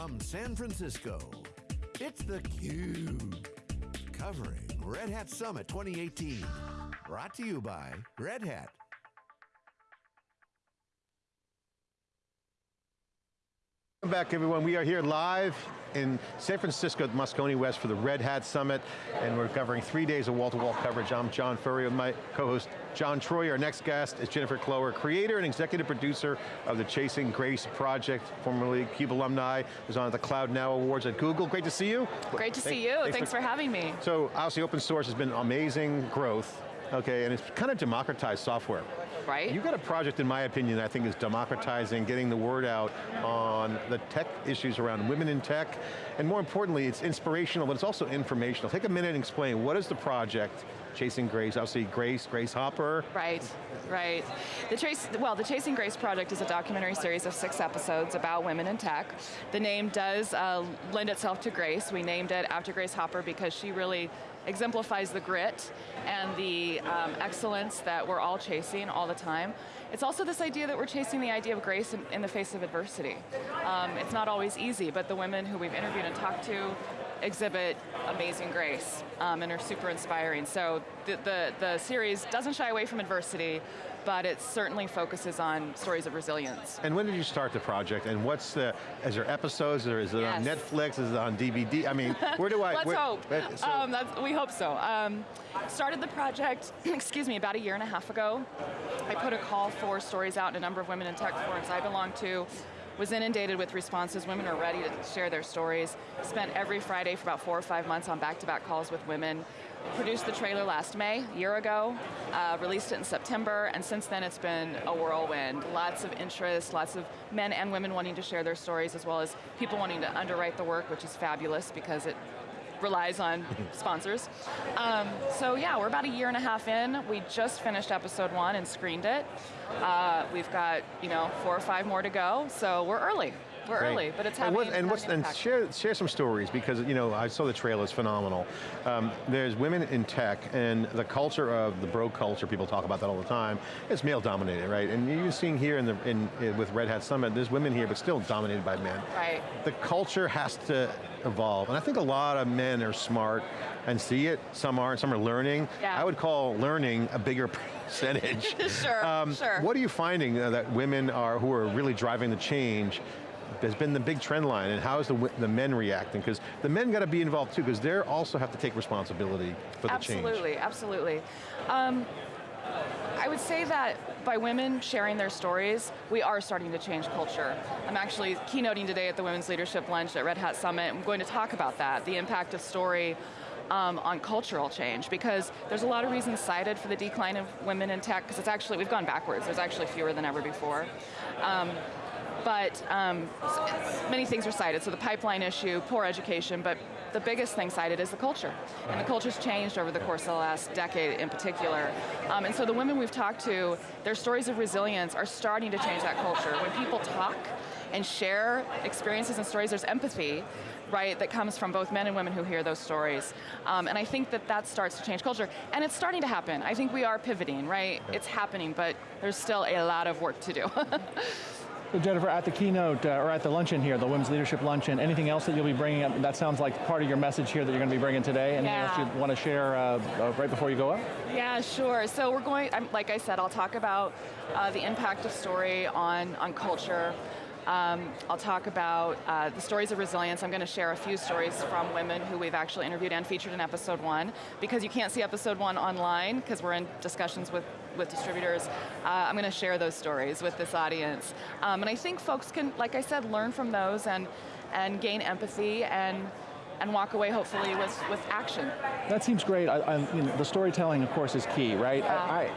From San Francisco, it's theCUBE. Covering Red Hat Summit 2018. Brought to you by Red Hat. Welcome back everyone. We are here live in San Francisco at Moscone West for the Red Hat Summit, and we're covering three days of wall-to-wall -wall coverage. I'm John Furrier with my co-host John Troyer. Our next guest is Jennifer Cloer, creator and executive producer of the Chasing Grace project, formerly CUBE alumni, was on the Cloud Now Awards at Google. Great to see you. Great to see you, thanks, thanks for, for having me. So obviously open source has been amazing growth, okay, and it's kind of democratized software. Right. You've got a project, in my opinion, that I think is democratizing, getting the word out on the tech issues around women in tech, and more importantly, it's inspirational, but it's also informational. Take a minute and explain, what is the project, Chasing Grace, obviously Grace, Grace Hopper. Right, right. The Chase, well, the Chasing Grace project is a documentary series of six episodes about women in tech. The name does uh, lend itself to Grace. We named it after Grace Hopper because she really exemplifies the grit and the um, excellence that we're all chasing all the time. It's also this idea that we're chasing the idea of grace in, in the face of adversity. Um, it's not always easy, but the women who we've interviewed and talked to exhibit amazing grace um, and are super inspiring. So the, the, the series doesn't shy away from adversity, but it certainly focuses on stories of resilience. And when did you start the project, and what's the, is there episodes, or is it yes. on Netflix, is it on DVD? I mean, where do I? Let's where, hope, so. um, we hope so. Um, started the project, excuse me, about a year and a half ago. I put a call for stories out in a number of women in tech forums I belong to, was inundated with responses. Women are ready to share their stories. Spent every Friday for about four or five months on back-to-back -back calls with women. Produced the trailer last May, a year ago, uh, released it in September, and since then it's been a whirlwind. Lots of interest, lots of men and women wanting to share their stories, as well as people wanting to underwrite the work, which is fabulous because it relies on sponsors. Um, so yeah, we're about a year and a half in. We just finished episode one and screened it. Uh, we've got you know four or five more to go, so we're early. We're Great. early, but it's having, and, what, and, what's, and share share some stories because you know I saw the trailer; it's phenomenal. Um, there's women in tech, and the culture of the bro culture. People talk about that all the time. It's male dominated, right? And you're seeing here in the in, in with Red Hat Summit, there's women here, but still dominated by men. Right. The culture has to evolve, and I think a lot of men are smart and see it. Some aren't. Some are learning. Yeah. I would call learning a bigger percentage. sure, um, sure. What are you finding uh, that women are who are really driving the change has been the big trend line, and how is the, the men reacting? Because the men got to be involved too, because they also have to take responsibility for the absolutely, change. Absolutely, absolutely. Um, I would say that by women sharing their stories, we are starting to change culture. I'm actually keynoting today at the Women's Leadership Lunch at Red Hat Summit. I'm going to talk about that, the impact of story um, on cultural change because there's a lot of reasons cited for the decline of women in tech because it's actually, we've gone backwards. There's actually fewer than ever before. Um, but um, many things are cited. So the pipeline issue, poor education, but the biggest thing cited is the culture. And the culture's changed over the course of the last decade in particular. Um, and so the women we've talked to, their stories of resilience are starting to change that culture. When people talk and share experiences and stories, there's empathy, right, that comes from both men and women who hear those stories. Um, and I think that that starts to change culture. And it's starting to happen. I think we are pivoting, right? It's happening, but there's still a lot of work to do. So Jennifer, at the keynote, uh, or at the luncheon here, the Women's Leadership Luncheon, anything else that you'll be bringing up? That sounds like part of your message here that you're going to be bringing today. Anything yeah. else you want to share uh, uh, right before you go up? Yeah, sure. So we're going, like I said, I'll talk about uh, the impact of story on, on culture, um, I'll talk about uh, the stories of resilience. I'm going to share a few stories from women who we've actually interviewed and featured in episode one. Because you can't see episode one online, because we're in discussions with, with distributors, uh, I'm going to share those stories with this audience. Um, and I think folks can, like I said, learn from those and, and gain empathy and and walk away hopefully with, with action. That seems great. I, I, you know, the storytelling, of course, is key, right? Yeah. I,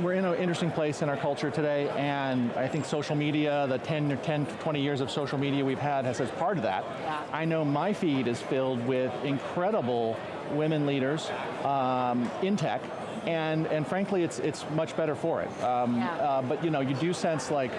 we're in an interesting place in our culture today, and I think social media, the 10 or 10, to 20 years of social media we've had has as part of that. Yeah. I know my feed is filled with incredible women leaders um, in tech, and, and frankly, it's, it's much better for it. Um, yeah. uh, but you know, you do sense like,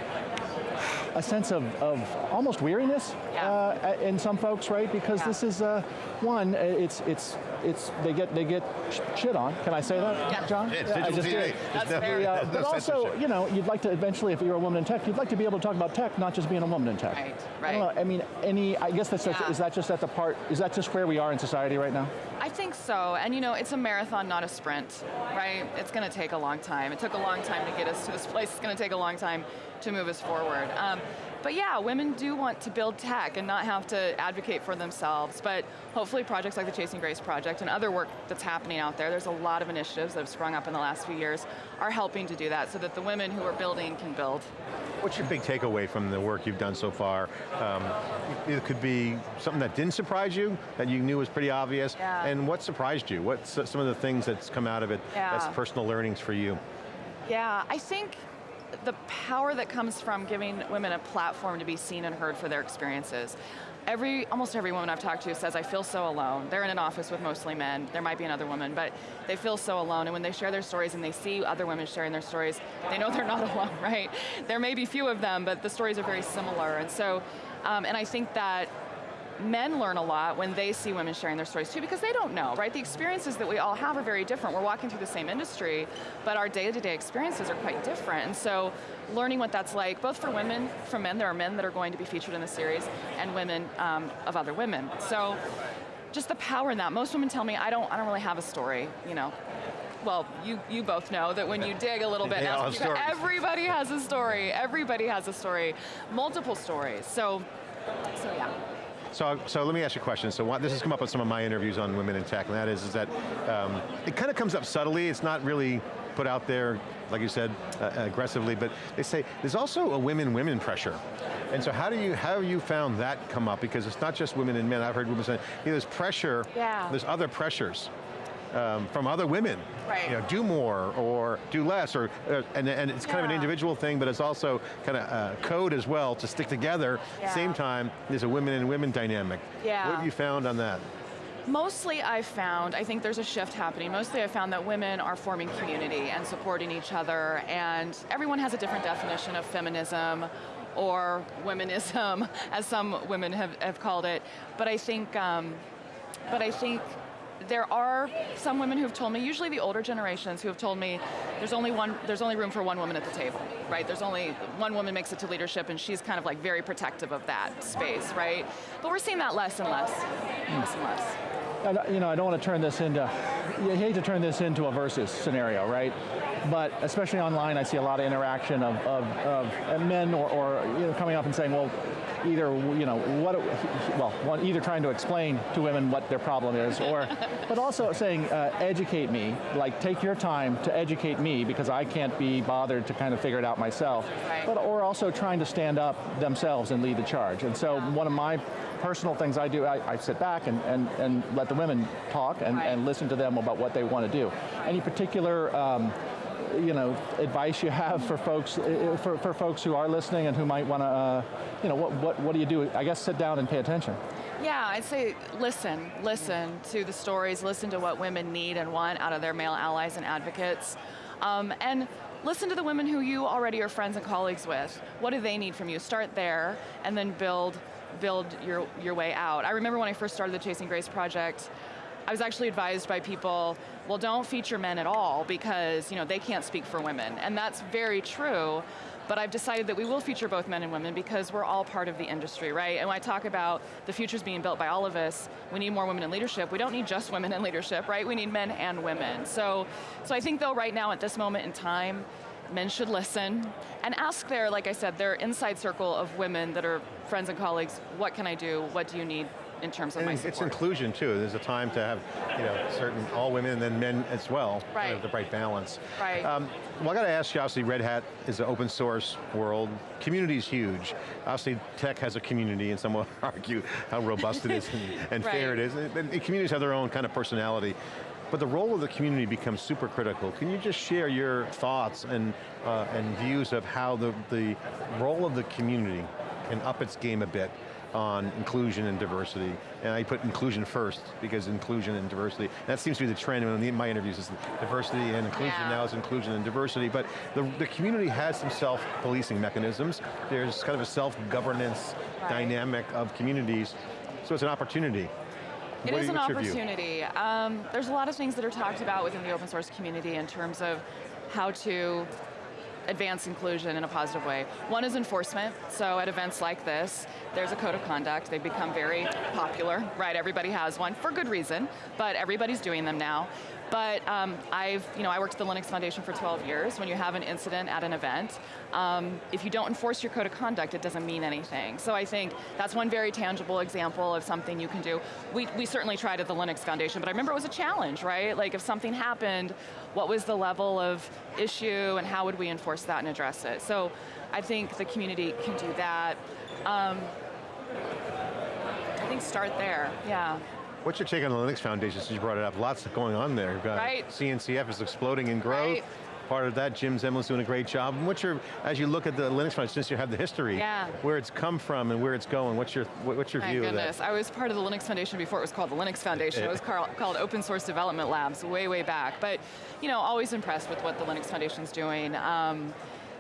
a sense of, of almost weariness Yeah. uh, in some folks, right? Because Yeah. this is uh, one, it's it's it's they get they get sh- shit on. Can I say that, Yeah. John? It's Yeah, I digital just TV. did. It's That's definitely- fair. Uh, but no also, you know, you'd like to eventually, if you're a woman in tech, you'd like to be able to talk about tech, not just being a woman in tech. Right, I don't right. know, I mean, any, I guess that's, Yeah. is that just at the part, is that just where we are in society right now? I think so, and you know, it's a marathon, not a sprint, right? It's going to take a long time. It took a long time to get us to this place. It's going to take a long time to move us forward. Um, but yeah, women do want to build tech and not have to advocate for themselves. But hopefully, projects like the Chasing Grace project and other work that's happening out there, there's a lot of initiatives that have sprung up in the last few years, are helping to do that so that the women who are building can build. What's your big takeaway from the work you've done so far? Um, it could be something that didn't surprise you, that you knew was pretty obvious, Yeah. and what surprised you? What's some of the things that's come out of it that's Yeah. personal learnings for you? Yeah, I think the power that comes from giving women a platform to be seen and heard for their experiences. Every, almost every woman I've talked to says, I feel so alone. They're in an office with mostly men. There might be another woman, but they feel so alone. And when they share their stories and they see other women sharing their stories, they know they're not alone, right? There may be few of them, but the stories are very similar. And so, um, and I think that men learn a lot when they see women sharing their stories too because they don't know, right? The experiences that we all have are very different. We're walking through the same industry, but our day-to-day experiences are quite different. And so learning what that's like, both for women, for men, there are men that are going to be featured in the series, and women um, of other women. So just the power in that. Most women tell me, I don't, I don't really have a story, you know. Well, you, you both know that when you dig a little bit, They and ask have everybody has a story. Everybody has a story, multiple stories. So, so yeah. So, so let me ask you a question. So what, this has come up in some of my interviews on women in tech, and that is, is that um, it kind of comes up subtly. It's not really put out there, like you said, uh, aggressively, but they say there's also a women-women pressure. And so how do you, how have you found that come up? Because it's not just women and men. I've heard women say, "Hey, there's pressure, Yeah. there's other pressures. Um, from other women, Right. you know, do more or do less, or uh, and, and it's kind of an individual thing, but it's also kind of uh, code as well to stick together. Yeah. Same time, there's a women and women dynamic. Yeah. What have you found on that? Mostly I've found, I think there's a shift happening. Mostly I've found that women are forming community and supporting each other and everyone has a different definition of feminism or womenism, as some women have, have called it. But I think, um, but I think there are some women who have told me, usually the older generations, who have told me there's only one, there's only room for one woman at the table, right? There's only one woman makes it to leadership, and she's kind of like very protective of that space, right? But we're seeing that less and less, less and less. I you know, I don't want to turn this into, you hate to turn this into a versus scenario, right? But especially online, I see a lot of interaction of, of, of men or, or you know, coming up and saying, well, either, you know, what, well, either trying to explain to women what their problem is, or, but also saying, uh, educate me, like take your time to educate me because I can't be bothered to kind of figure it out myself. Right. But, or also trying to stand up themselves and lead the charge. And so one of my personal things I do, I, I sit back and, and, and let the women talk and, Right. and listen to them about what they want to do. Any particular um, you know, advice you have for folks for, for folks who are listening and who might want to, uh, you know, what, what, what do you do? I guess sit down and pay attention. Yeah, I'd say listen, listen to the stories, listen to what women need and want out of their male allies and advocates, um, and listen to the women who you already are friends and colleagues with. What do they need from you? Start there, and then build build your your way out. I remember when I first started the Chasing Grace project. I was actually advised by people, well, don't feature men at all because you know they can't speak for women, and that's very true. But I've decided that we will feature both men and women because we're all part of the industry, right? And when I talk about the future's being built by all of us, we need more women in leadership. We don't need just women in leadership, right? We need men and women. So, so I think though right now at this moment in time, men should listen and ask their, like I said, their inside circle of women that are friends and colleagues, what can I do? What do you need in terms of And my it's support? inclusion too. There's a time to have, you know, certain all women and then men as well. kind Right. of The right balance. Right. Um, well, I got to ask you. Obviously, Red Hat is an open source world. Community is huge. Obviously, tech has a community, and some will argue how robust it is and, and fair it is. And, and communities have their own kind of personality. But the role of the community becomes super critical. Can you just share your thoughts and uh, and views of how the the role of the community can up its game a bit on inclusion and diversity. And I put inclusion first, because inclusion and diversity, that seems to be the trend in my interviews, is diversity and inclusion, Yeah. now is inclusion and diversity, but the, the community has some self-policing mechanisms. There's kind of a self-governance Right. dynamic of communities, so it's an opportunity. It What- is an what's your view? opportunity. Um, there's a lot of things that are talked about within the open source community in terms of how to advance inclusion in a positive way. One is enforcement, so at events like this, there's a code of conduct. They've become very popular, right? Everybody has one, for good reason, but everybody's doing them now. But um, I've, you know, I worked at the Linux Foundation for 12 years. When you have an incident at an event, um, if you don't enforce your code of conduct, it doesn't mean anything. So I think that's one very tangible example of something you can do. We, we certainly tried at the Linux Foundation, but I remember it was a challenge, right? Like if something happened, what was the level of issue and how would we enforce that and address it? So I think the community can do that. Um, I think start there, yeah. What's your take on the Linux Foundation since you brought it up? Lots going on there. You've got Right. CNCF is exploding in growth. Right. Part of that, Jim Zemlin's doing a great job. And what's your, as you look at the Linux Foundation, since you have the history, Yeah. where it's come from and where it's going, what's your, what's your My view goodness, of I was part of the Linux Foundation before it was called the Linux Foundation. Eh. It was called Open Source Development Labs way, way back. But, you know, always impressed with what the Linux Foundation's doing. Um,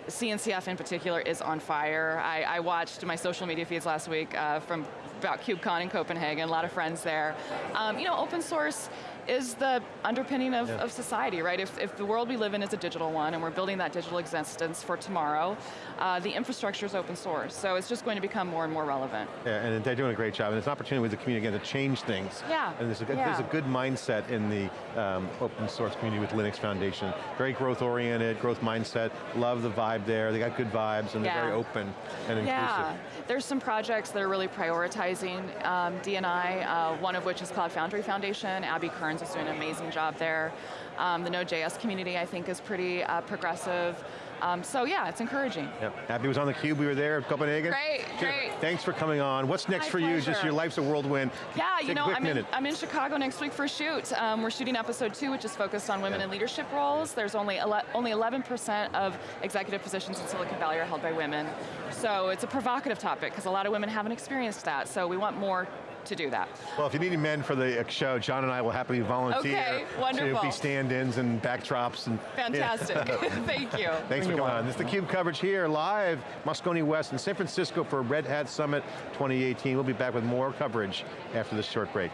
CNCF in particular is on fire. I, I watched my social media feeds last week uh, from about KubeCon in Copenhagen, a lot of friends there. Um, you know, open source is the underpinning of, Yeah. of society, right? If, if the world we live in is a digital one and we're building that digital existence for tomorrow, uh, the infrastructure is open source. So it's just going to become more and more relevant. Yeah, and they're doing a great job, and it's an opportunity with the community again to change things. Yeah, And there's a, good- yeah. there's a good mindset in the um, open source community with Linux Foundation. Very growth oriented, growth mindset, love the vibe there, they got good vibes, and they're very open and inclusive. Yeah, there's some projects that are really prioritizing um, D&I, uh, one of which is Cloud Foundry Foundation. Abby Kearns is doing an amazing job there. Um, the Node.js community, I think, is pretty uh, progressive. Um, so yeah, it's encouraging. Yep. Abby was on the cube. We were there at Copenhagen. Great, great. Thanks for coming on. What's next My for you? Just your life's a whirlwind. Yeah, Take you know, a quick I'm in. I'm in Chicago next week for a shoot. Um, we're shooting episode two, which is focused on women in leadership roles. There's only ele- only 11% of executive positions in Silicon Valley are held by women. So it's a provocative topic because a lot of women haven't experienced that. So we want more to do that. Well, if you need any men for the show, John and I will happily volunteer Okay, to wonderful. be stand-ins and backdrops. And, Fantastic. Thank you. Thanks for coming on. on. This is theCUBE coverage here live, Moscone West in San Francisco for Red Summit 2018. We'll be back with more coverage after this short break.